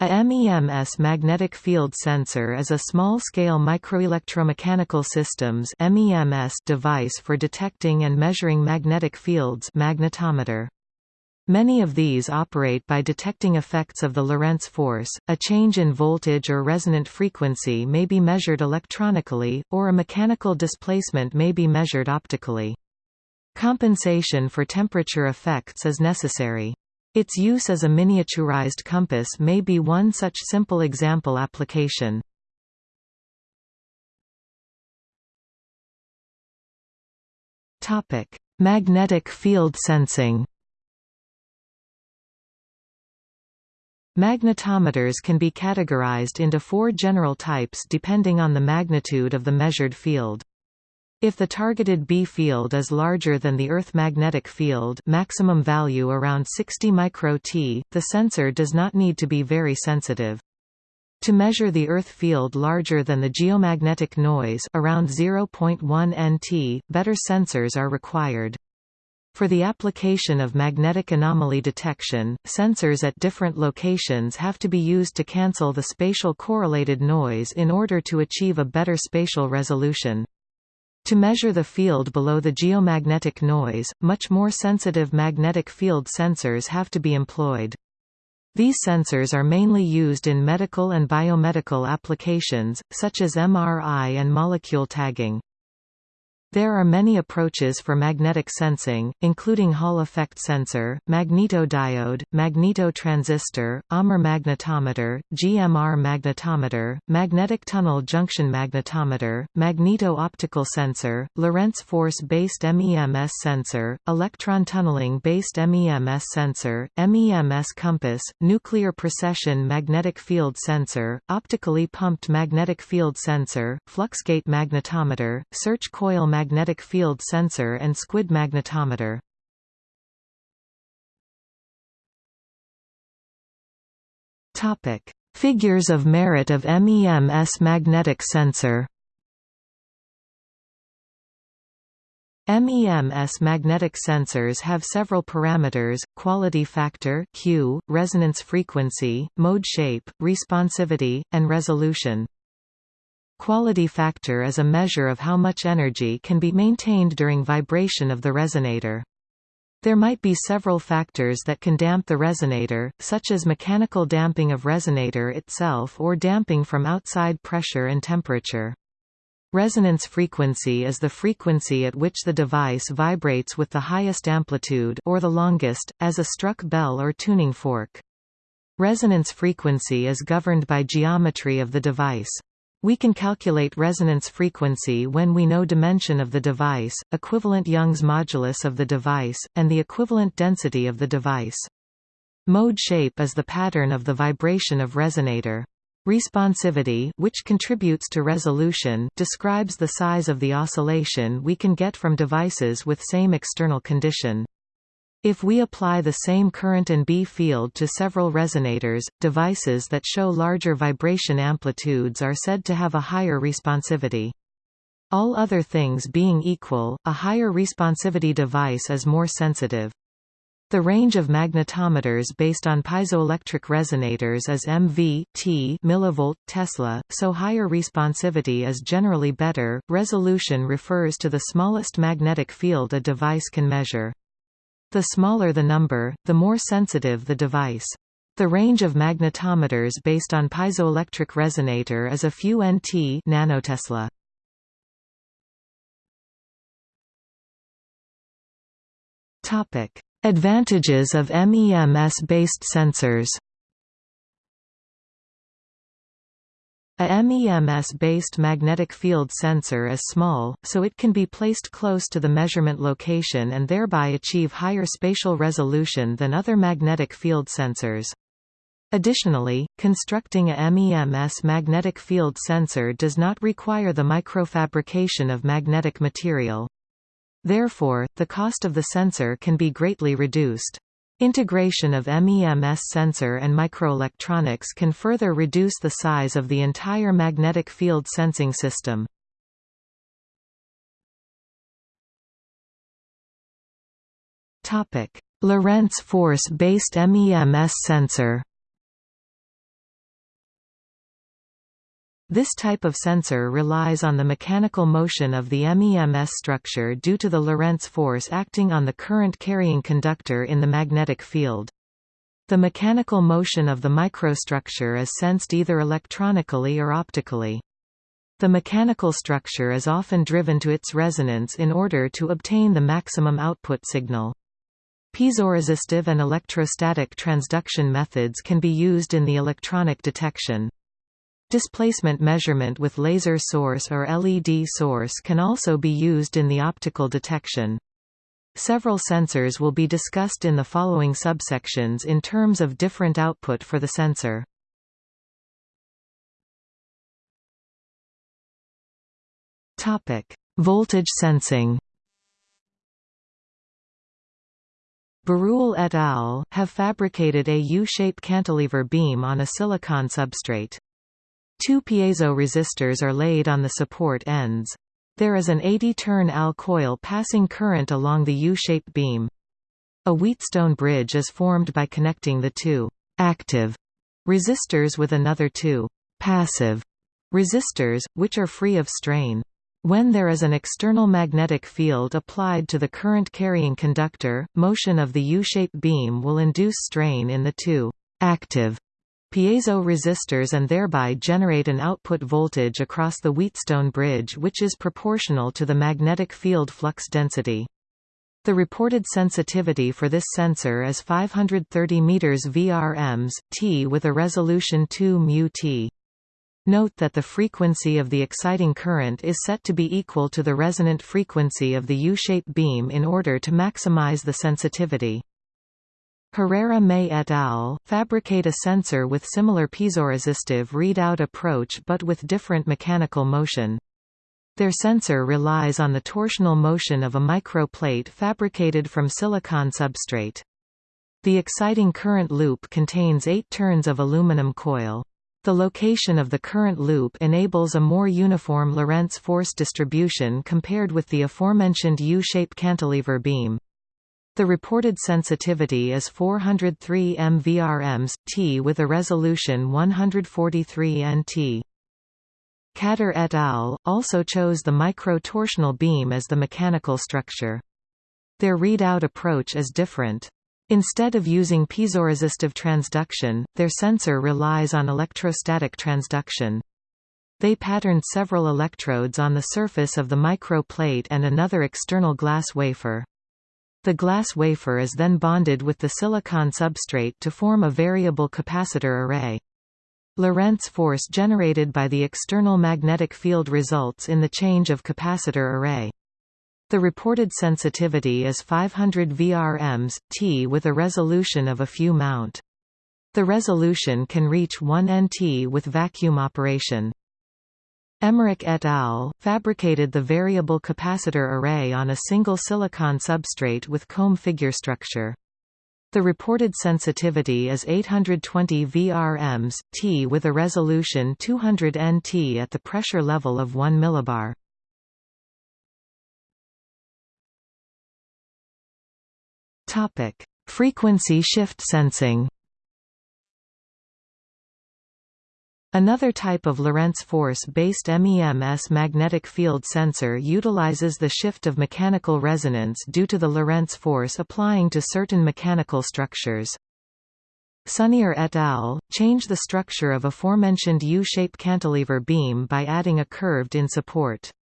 A MEMS magnetic field sensor is a small-scale microelectromechanical systems MEMS device for detecting and measuring magnetic fields magnetometer. Many of these operate by detecting effects of the Lorentz force, a change in voltage or resonant frequency may be measured electronically, or a mechanical displacement may be measured optically. Compensation for temperature effects is necessary. Its use as a miniaturized compass may be one such simple example application. Topic: Magnetic field sensing. Magnetometers can be categorized into four general types depending on the magnitude of the measured field. If the targeted B field is larger than the Earth magnetic field maximum value around 60 µt, the sensor does not need to be very sensitive. To measure the Earth field larger than the geomagnetic noise around 0.1 nt, better sensors are required. For the application of magnetic anomaly detection, sensors at different locations have to be used to cancel the spatial correlated noise in order to achieve a better spatial resolution. To measure the field below the geomagnetic noise, much more sensitive magnetic field sensors have to be employed. These sensors are mainly used in medical and biomedical applications, such as MRI and molecule tagging. There are many approaches for magnetic sensing, including Hall effect sensor, magnetodiode, magnetotransistor, AMR magnetometer, GMR magnetometer, magnetic tunnel junction magnetometer, magneto-optical sensor, Lorentz force-based MEMS sensor, electron tunneling-based MEMS sensor, MEMS compass, nuclear precession magnetic field sensor, optically pumped magnetic field sensor, fluxgate magnetometer, search coil magnetic field sensor and squid magnetometer. Topic: Figures of merit of MEMS magnetic sensor. MEMS magnetic sensors have several parameters, quality factor Q, resonance frequency, mode shape, responsivity, and resolution. Quality factor is a measure of how much energy can be maintained during vibration of the resonator. There might be several factors that can damp the resonator, such as mechanical damping of resonator itself or damping from outside pressure and temperature. Resonance frequency is the frequency at which the device vibrates with the highest amplitude or the longest, as a struck bell or tuning fork. Resonance frequency is governed by geometry of the device. We can calculate resonance frequency when we know dimension of the device, equivalent Young's modulus of the device, and the equivalent density of the device. Mode shape is the pattern of the vibration of resonator. Responsivity which contributes to resolution describes the size of the oscillation we can get from devices with same external condition. If we apply the same current and B field to several resonators, devices that show larger vibration amplitudes are said to have a higher responsivity. All other things being equal, a higher responsivity device is more sensitive. The range of magnetometers based on piezoelectric resonators is MV T millivolt Tesla, so higher responsivity is generally better. Resolution refers to the smallest magnetic field a device can measure. The smaller the number, the more sensitive the device. The range of magnetometers based on piezoelectric resonator is a few nt nanotesla. Topic: Advantages of MEMS-based sensors. A MEMS-based magnetic field sensor is small, so it can be placed close to the measurement location and thereby achieve higher spatial resolution than other magnetic field sensors. Additionally, constructing a MEMS magnetic field sensor does not require the microfabrication of magnetic material. Therefore, the cost of the sensor can be greatly reduced. Integration of MEMS sensor and microelectronics can further reduce the size of the entire magnetic field sensing system. Lorentz force-based MEMS sensor This type of sensor relies on the mechanical motion of the MEMS structure due to the Lorentz force acting on the current-carrying conductor in the magnetic field. The mechanical motion of the microstructure is sensed either electronically or optically. The mechanical structure is often driven to its resonance in order to obtain the maximum output signal. Piezoresistive and electrostatic transduction methods can be used in the electronic detection. Displacement measurement with laser source or LED source can also be used in the optical detection. Several sensors will be discussed in the following subsections in terms of different output for the sensor. Voltage sensing Beroulle et al. have fabricated a U-shape cantilever beam on a silicon substrate. Two piezo resistors are laid on the support ends. There is an 80-turn Al coil passing current along the U-shaped beam. A Wheatstone bridge is formed by connecting the two active resistors with another two passive resistors, which are free of strain. When there is an external magnetic field applied to the current-carrying conductor, motion of the U-shaped beam will induce strain in the two active piezo resistors and thereby generate an output voltage across the Wheatstone bridge which is proportional to the magnetic field flux density. The reported sensitivity for this sensor is 530 meters VRMs, T with a resolution 2 mu T. Note that the frequency of the exciting current is set to be equal to the resonant frequency of the U-shaped beam in order to maximize the sensitivity. Herrera May et al. fabricate a sensor with similar piezoresistive readout approach but with different mechanical motion. Their sensor relies on the torsional motion of a microplate fabricated from silicon substrate. The exciting current loop contains eight turns of aluminum coil. The location of the current loop enables a more uniform Lorentz force distribution compared with the aforementioned U-shape cantilever beam. The reported sensitivity is 403 mvrms, T with a resolution 143 nt. Kader et al. also chose the micro-torsional beam as the mechanical structure. Their readout approach is different. Instead of using piezoresistive transduction, their sensor relies on electrostatic transduction. They patterned several electrodes on the surface of the microplate and another external glass wafer. The glass wafer is then bonded with the silicon substrate to form a variable capacitor array. Lorentz force generated by the external magnetic field results in the change of capacitor array. The reported sensitivity is 500 vrms, T with a resolution of a few mount. The resolution can reach 1 nt with vacuum operation. Emmerich et al. fabricated the variable capacitor array on a single silicon substrate with comb figure structure. The reported sensitivity is 820 vrms, T with a resolution 200 nt at the pressure level of 1 millibar. Frequency shift sensing Another type of Lorentz force-based MEMS magnetic field sensor utilizes the shift of mechanical resonance due to the Lorentz force applying to certain mechanical structures. Sunier et al. change the structure of a aforementioned U-shaped cantilever beam by adding a curved-in support.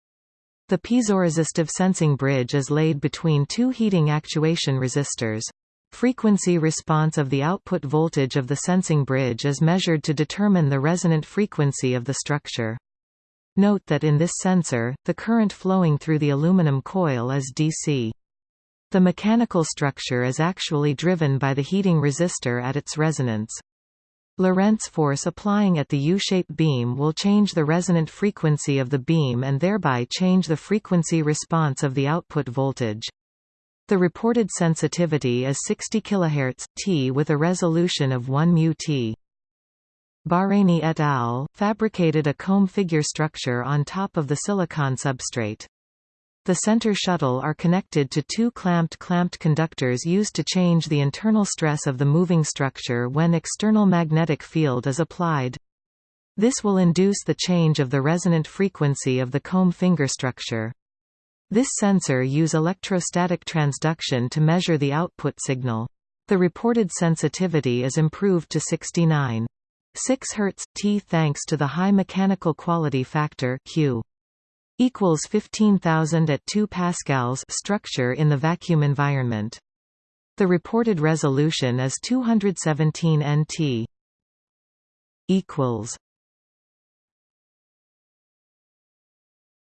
The piezoresistive sensing bridge is laid between two heating actuation resistors. Frequency response of the output voltage of the sensing bridge is measured to determine the resonant frequency of the structure. Note that in this sensor, the current flowing through the aluminum coil is DC. The mechanical structure is actually driven by the heating resistor at its resonance. Lorentz force applying at the U-shaped beam will change the resonant frequency of the beam and thereby change the frequency response of the output voltage. The reported sensitivity is 60 kHz T with a resolution of 1 mu T. Bahreyni et al. fabricated a comb figure structure on top of the silicon substrate. The center shuttle are connected to two clamped clamped conductors used to change the internal stress of the moving structure when external magnetic field is applied. This will induce the change of the resonant frequency of the comb finger structure. This sensor use electrostatic transduction to measure the output signal. The reported sensitivity is improved to 69. 6 Hz T thanks to the high mechanical quality factor Q equals 15000 at 2 pascals structure in the vacuum environment. The reported resolution is 217 nt equals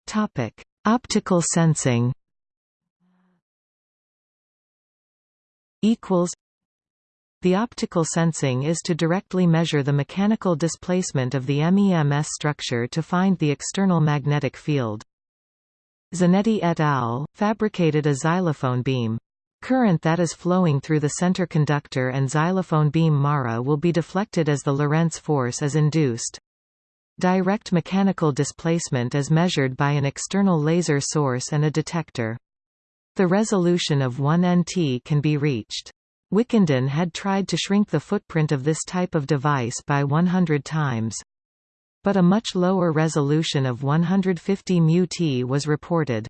Topic Optical sensing equals the optical sensing is to directly measure the mechanical displacement of the MEMS structure to find the external magnetic field. Zanetti et al. fabricated a xylophone beam. Current that is flowing through the center conductor and xylophone beam Mara will be deflected as the Lorentz force is induced. Direct mechanical displacement is measured by an external laser source and a detector. The resolution of 1 nt can be reached. Wickenden had tried to shrink the footprint of this type of device by 100 times. But a much lower resolution of 150 μt was reported.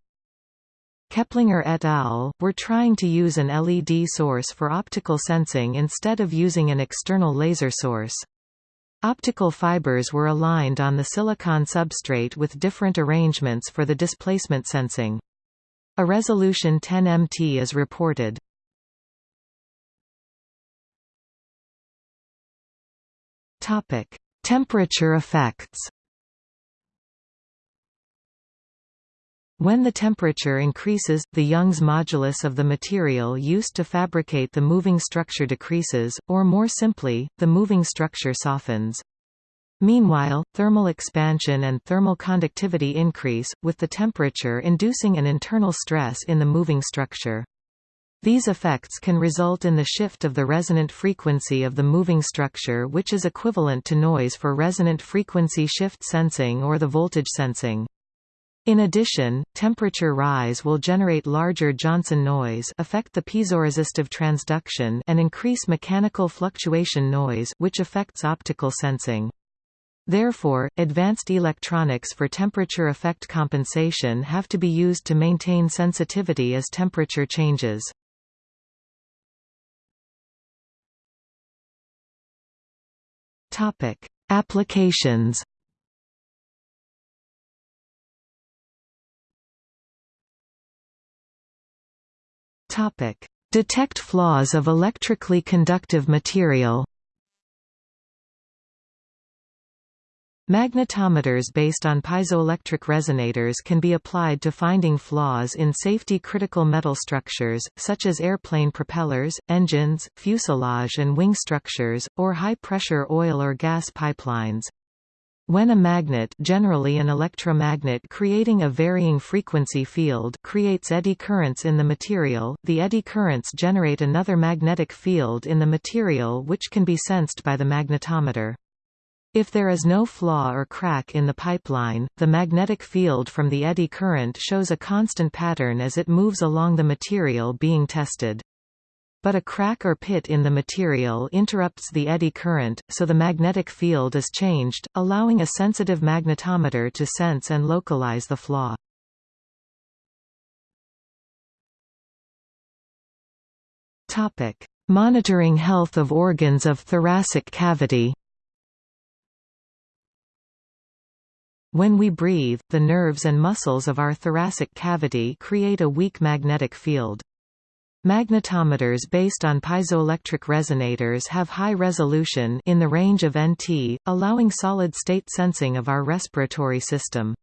Keplinger et al. were trying to use an LED source for optical sensing instead of using an external laser source. Optical fibers were aligned on the silicon substrate with different arrangements for the displacement sensing. A resolution 10 mt is reported. Topic: Temperature effects. When the temperature increases, the Young's modulus of the material used to fabricate the moving structure decreases, or more simply, the moving structure softens. Meanwhile, thermal expansion and thermal conductivity increase, with the temperature inducing an internal stress in the moving structure. These effects can result in the shift of the resonant frequency of the moving structure which is equivalent to noise for resonant frequency shift sensing or the voltage sensing. In addition, temperature rise will generate larger Johnson noise affect the piezoresistive transduction and increase mechanical fluctuation noise which affects optical sensing. Therefore, advanced electronics for temperature effect compensation have to be used to maintain sensitivity as temperature changes. Applications. Topic: Detect flaws of electrically conductive material. Magnetometers based on piezoelectric resonators can be applied to finding flaws in safety-critical metal structures, such as airplane propellers, engines, fuselage and wing structures, or high-pressure oil or gas pipelines. When a magnet generally an electromagnet creating a varying frequency field creates eddy currents in the material, the eddy currents generate another magnetic field in the material which can be sensed by the magnetometer. If there is no flaw or crack in the pipeline, the magnetic field from the eddy current shows a constant pattern as it moves along the material being tested. But a crack or pit in the material interrupts the eddy current, so the magnetic field is changed, allowing a sensitive magnetometer to sense and localize the flaw. Monitoring health of organs of thoracic cavity When we breathe, the nerves and muscles of our thoracic cavity create a weak magnetic field. Magnetometers based on piezoelectric resonators have high resolution in the range of NT, allowing solid-state sensing of our respiratory system.